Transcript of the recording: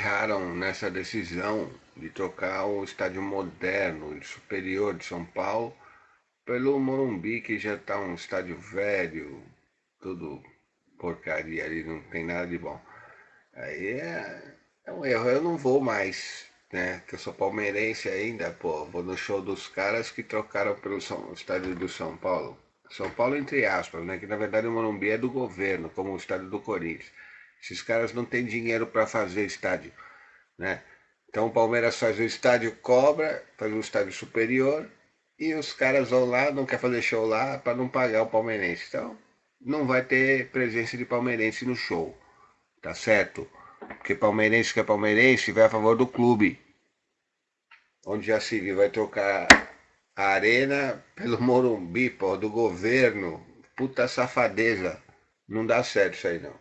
erraram nessa decisão de trocar o estádio moderno e superior de São Paulo pelo Morumbi, que já está um estádio velho, tudo porcaria ali, não tem nada de bom. Aí é, é um erro, eu não vou mais, né? Que eu sou palmeirense ainda, pô, vou no show dos caras que trocaram pelo São, estádio do São Paulo. São Paulo entre aspas, né? Que na verdade o Morumbi é do governo, como o estádio do Corinthians. Esses caras não têm dinheiro para fazer estádio, né? Então o Palmeiras faz o estádio cobra, faz o estádio superior e os caras vão lá, não quer fazer show lá para não pagar o palmeirense. Então não vai ter presença de palmeirense no show, tá certo? Porque palmeirense que é palmeirense vai a favor do clube. Onde já se viu, vai trocar a arena pelo Morumbi, pô, do governo. Puta safadeza. Não dá certo isso aí não.